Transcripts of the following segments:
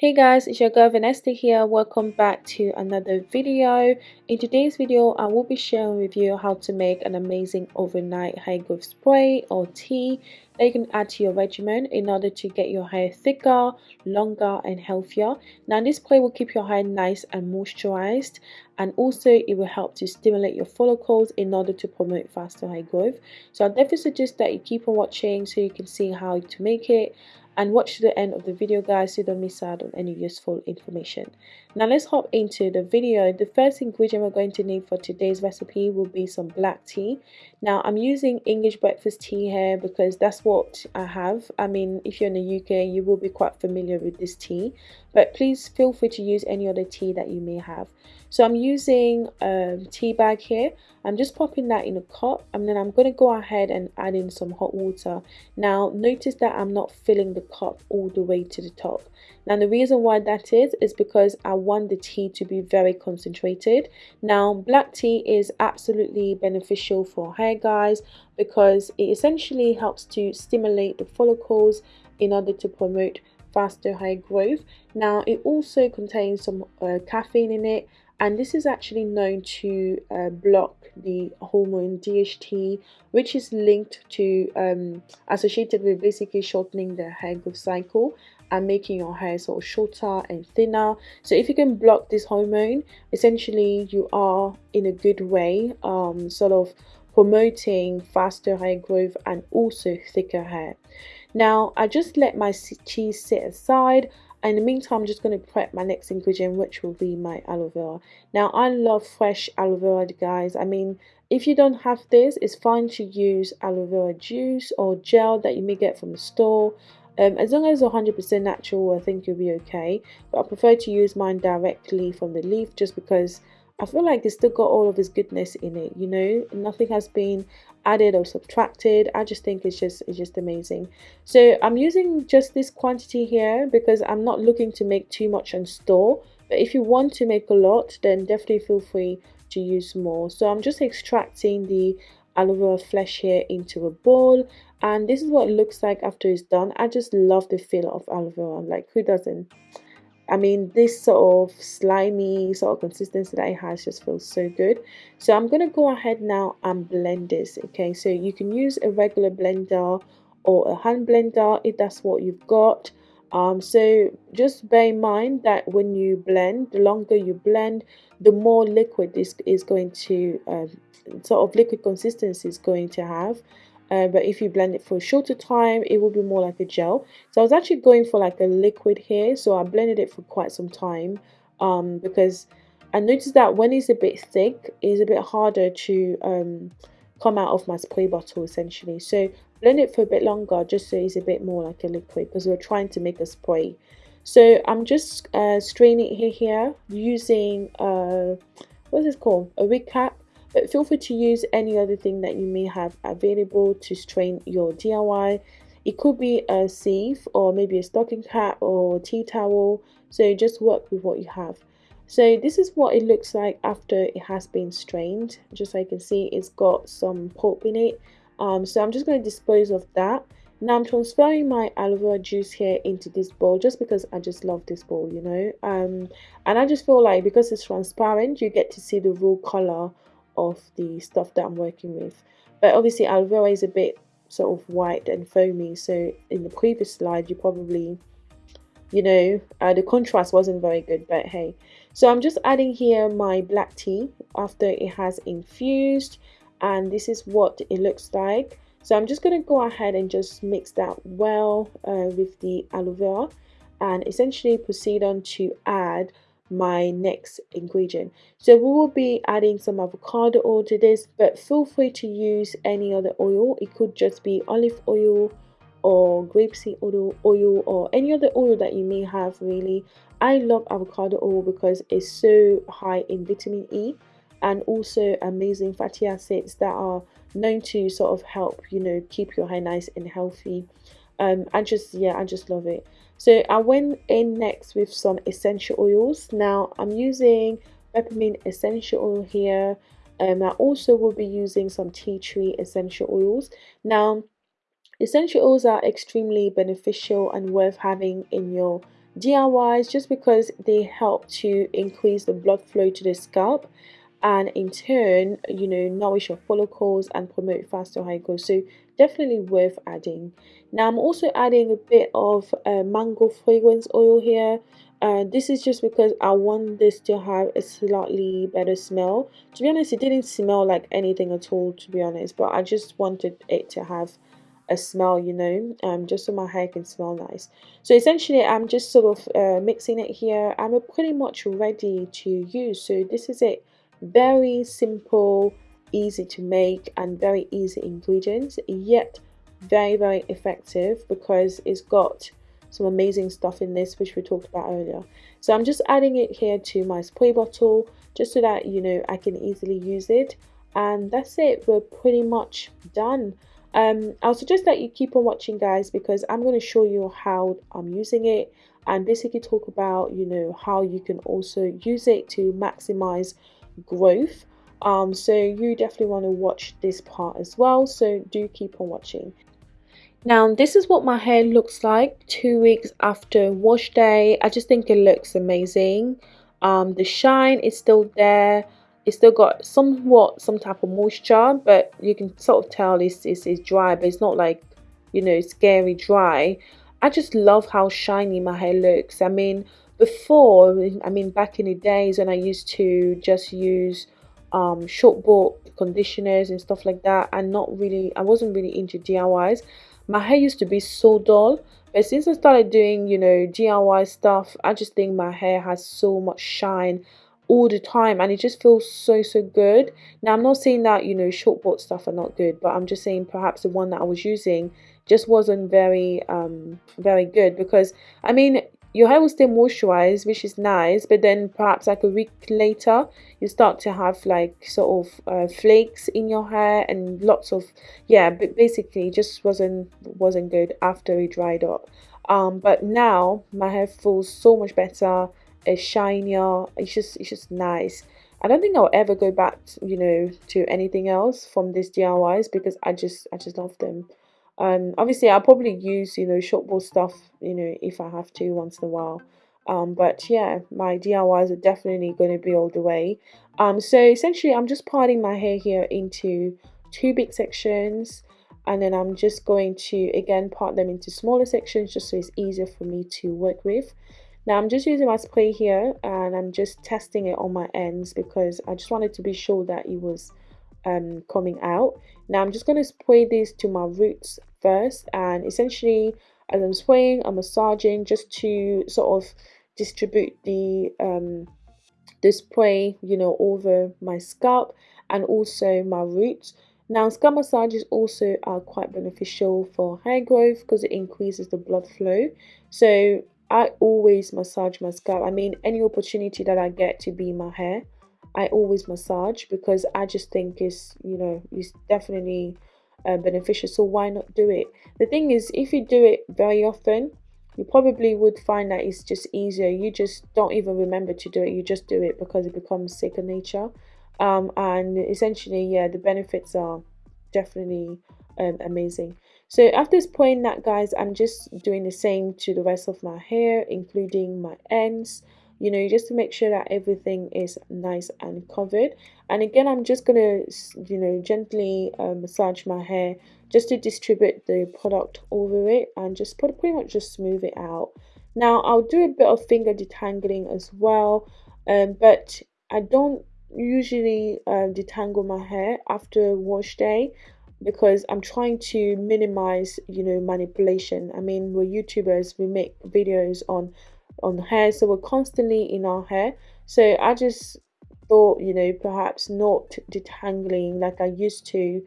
Hey guys, it's your girl Vanessa here. Welcome back to another video. In today's video, I will be sharing with you how to make an amazing overnight hair growth spray or tea that you can add to your regimen in order to get your hair thicker, longer and healthier. Now this spray will keep your hair nice and moisturized and also it will help to stimulate your follicles in order to promote faster hair growth. So I definitely suggest that you keep on watching so you can see how to make it and watch to the end of the video guys. So you don't miss out on any useful information now let's hop into the video. The first ingredient we're going to need for today's recipe will be some black tea. Now i'm using english breakfast tea here because that's what i have. I mean if you're in the uk you will be quite familiar with this tea but please feel free to use any other tea that you may have. So i'm using a tea bag here. I'm just popping that in a cup and then i'm going to go ahead and add in some hot water. Now notice that i'm not filling the cup all the way to the top. Now the reason why that is is because i want the tea to be very concentrated now black tea is absolutely beneficial for hair guys because it essentially helps to stimulate the follicles in order to promote faster hair growth. Now it also contains some uh, caffeine in it and this is actually known to uh, block the hormone DHT which is linked to um, associated with basically shortening the hair growth cycle and making your hair sort of shorter and thinner. So if you can block this hormone essentially you are in a good way um, sort of promoting faster hair growth and also thicker hair. Now I just let my cheese sit aside. And in the meantime I'm just going to prep my next ingredient which will be my aloe vera. Now I love fresh aloe vera guys. I mean if you don't have this it's fine to use aloe vera juice or gel that you may get from the store um, as long as 100% natural I think you'll be okay but I prefer to use mine directly from the leaf just because I feel like it's still got all of its goodness in it, you know, nothing has been added or subtracted. I just think it's just it's just amazing. So I'm using just this quantity here because I'm not looking to make too much and store. But if you want to make a lot, then definitely feel free to use more. So I'm just extracting the aloe vera flesh here into a bowl and this is what it looks like after it's done. I just love the feel of aloe vera, like who doesn't? I mean, this sort of slimy sort of consistency that it has just feels so good. So I'm to go ahead now and blend this. Okay, so you can use a regular blender or a hand blender if that's what you've got. Um, so just bear in mind that when you blend, the longer you blend, the more liquid this is going to, um, sort of liquid consistency is going to have. Uh, but if you blend it for a shorter time it will be more like a gel. So I was actually going for like a liquid here. So I blended it for quite some time um, because I noticed that when it's a bit thick it's a bit harder to um, come out of my spray bottle essentially. So blend it for a bit longer just so it's a bit more like a liquid because we're trying to make a spray. So I'm just uh, straining it here using uh, what's this called? A wig cap but feel free to use any other thing that you may have available to strain your DIY. It could be a sieve or maybe a stocking cap or tea towel. So just work with what you have. So this is what it looks like after it has been strained. Just so you can see it's got some pulp in it. Um, so I'm just going to dispose of that. Now I'm transferring my aloe vera juice here into this bowl just because I just love this bowl, you know. Um, and I just feel like because it's transparent, you get to see the real color of the stuff that I'm working with. But obviously aloe vera is a bit sort of white and foamy. So in the previous slide, you probably, you know, uh, the contrast wasn't very good, but hey. So I'm just adding here my black tea after it has infused and this is what it looks like. So I'm just going to go ahead and just mix that well uh, with the aloe vera and essentially proceed on to add my next ingredient. So we will be adding some avocado oil to this but feel free to use any other oil. It could just be olive oil or grapeseed oil, oil or any other oil that you may have really. I love avocado oil because it's so high in vitamin e and also amazing fatty acids that are known to sort of help you know keep your hair nice and healthy. Um i just yeah i just love it so I went in next with some essential oils. Now I'm using peppermint essential oil here. Um, I also will be using some tea tree essential oils. Now essential oils are extremely beneficial and worth having in your DIYs just because they help to increase the blood flow to the scalp and in turn you know nourish your follicles and promote faster hair growth so definitely worth adding now i'm also adding a bit of uh, mango fragrance oil here uh, this is just because I want this to have a slightly better smell. To be honest, it didn't smell like anything at all, to be honest, but I just wanted it to have a smell, you know, um, just so my hair can smell nice. So essentially, I'm just sort of uh, mixing it here. I'm pretty much ready to use. So this is it. Very simple, easy to make, and very easy ingredients, yet very, very effective because it's got some amazing stuff in this which we talked about earlier. So I'm just adding it here to my spray bottle just so that you know I can easily use it. And that's it. We're pretty much done. Um, I'll suggest that you keep on watching guys because I'm going to show you how I'm using it and basically talk about you know how you can also use it to maximize growth um, so you definitely want to watch this part as well so do keep on watching now this is what my hair looks like two weeks after wash day. I just think it looks amazing. Um, the shine is still there. It's still got somewhat some type of moisture, but you can sort of tell it's, it's, it's dry, but it's not like, you know, scary dry. I just love how shiny my hair looks. I mean, before, I mean, back in the days when I used to just use um, short bought conditioners and stuff like that, and not really, I wasn't really into DIYs my hair used to be so dull but since i started doing you know diy stuff i just think my hair has so much shine all the time and it just feels so so good. Now i'm not saying that you know short bought stuff are not good but i'm just saying perhaps the one that i was using just wasn't very um very good because i mean your hair will stay moisturized which is nice but then perhaps like a week later you start to have like sort of uh, flakes in your hair and lots of yeah but basically just wasn't wasn't good after it dried up um but now my hair feels so much better it's shinier it's just it's just nice I don't think I'll ever go back, you know, to anything else from these DIYs because I just I just love them. Um, obviously, I'll probably use, you know, short ball stuff, you know, if I have to once in a while. Um, but yeah, my DIYs are definitely going to be all the way. Um, so essentially, I'm just parting my hair here into two big sections. And then I'm just going to, again, part them into smaller sections just so it's easier for me to work with. Now I'm just using my spray here and I'm just testing it on my ends because I just wanted to be sure that it was um, coming out. Now I'm just going to spray this to my roots first and essentially as I'm spraying I'm massaging just to sort of distribute the um, the spray you know over my scalp and also my roots. Now scalp massages also are quite beneficial for hair growth because it increases the blood flow. So I always massage my scalp. I mean any opportunity that I get to be my hair I always massage because I just think it's you know it's definitely uh, beneficial so why not do it? The thing is if you do it very often you probably would find that it's just easier. You just don't even remember to do it you just do it because it becomes second nature. Um, and essentially yeah the benefits are definitely um, amazing. So after this point that guys i'm just doing the same to the rest of my hair including my ends you know just to make sure that everything is nice and covered and again i'm just gonna you know gently uh, massage my hair just to distribute the product over it and just put pretty much just smooth it out now i'll do a bit of finger detangling as well um, but i don't usually uh, detangle my hair after wash day because I'm trying to minimize, you know, manipulation. I mean, we're YouTubers, we make videos on on hair so we're constantly in our hair. So i just thought you know perhaps not detangling like i used to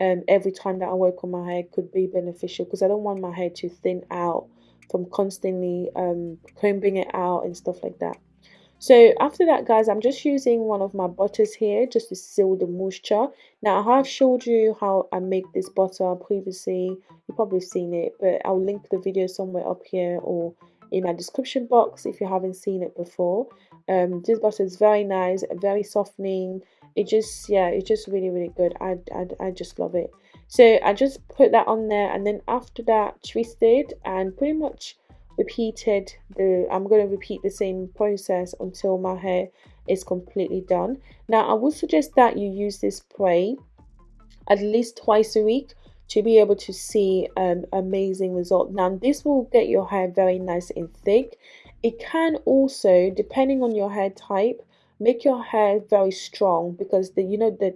um, every time that i work on my hair could be beneficial because i don't want my hair to thin out from constantly um, combing it out and stuff like that. So after that guys i'm just using one of my butters here just to seal the moisture. Now i have showed you how i make this butter previously. You've probably seen it but i'll link the video somewhere up here or in my description box if you haven't seen it before. Um this butter is very nice very softening. It just yeah it's just really really good. I, I, I just love it. So I just put that on there and then after that twisted and pretty much repeated the I'm going to repeat the same process until my hair is completely done. Now I would suggest that you use this spray at least twice a week to be able to see an amazing result. Now this will get your hair very nice and thick. It can also depending on your hair type make your hair very strong because the you know the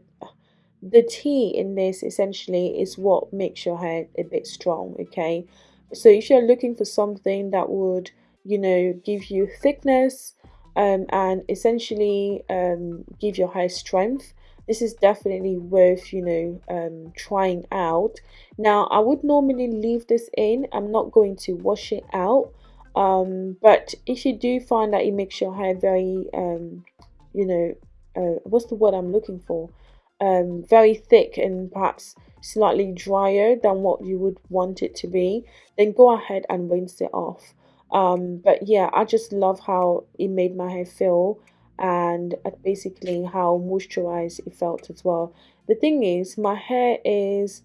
the tea in this essentially is what makes your hair a bit strong okay? So if you're looking for something that would you know give you thickness um, and essentially um, give your hair strength this is definitely worth you know um, trying out. Now I would normally leave this in. I'm not going to wash it out um, but if you do find that it makes your hair very um, you know uh, what's the word I'm looking for? Um, very thick and perhaps slightly drier than what you would want it to be then go ahead and rinse it off. Um, but yeah I just love how it made my hair feel and basically how moisturized it felt as well. The thing is my hair is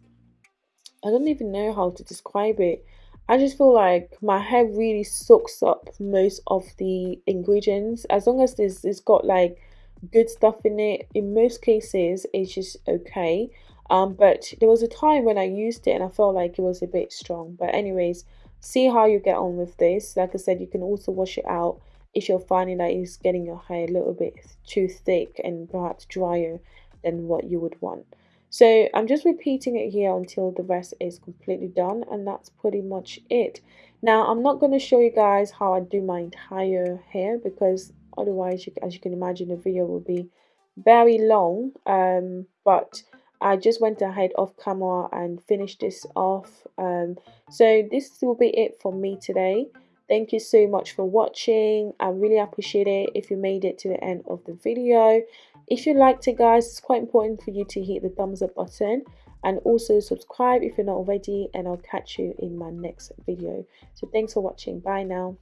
I don't even know how to describe it. I just feel like my hair really soaks up most of the ingredients. As long as this it's got like good stuff in it in most cases it's just okay. Um but there was a time when I used it and I felt like it was a bit strong. But anyways see how you get on with this. Like I said you can also wash it out if you're finding that it's getting your hair a little bit too thick and perhaps drier than what you would want. So I'm just repeating it here until the rest is completely done and that's pretty much it. Now I'm not going to show you guys how I do my entire hair because otherwise you, as you can imagine the video will be very long um, but I just went ahead off camera and finished this off um, so this will be it for me today Thank you so much for watching. I really appreciate it if you made it to the end of the video. If you liked it guys, it's quite important for you to hit the thumbs up button and also subscribe if you're not already and I'll catch you in my next video. So thanks for watching. Bye now.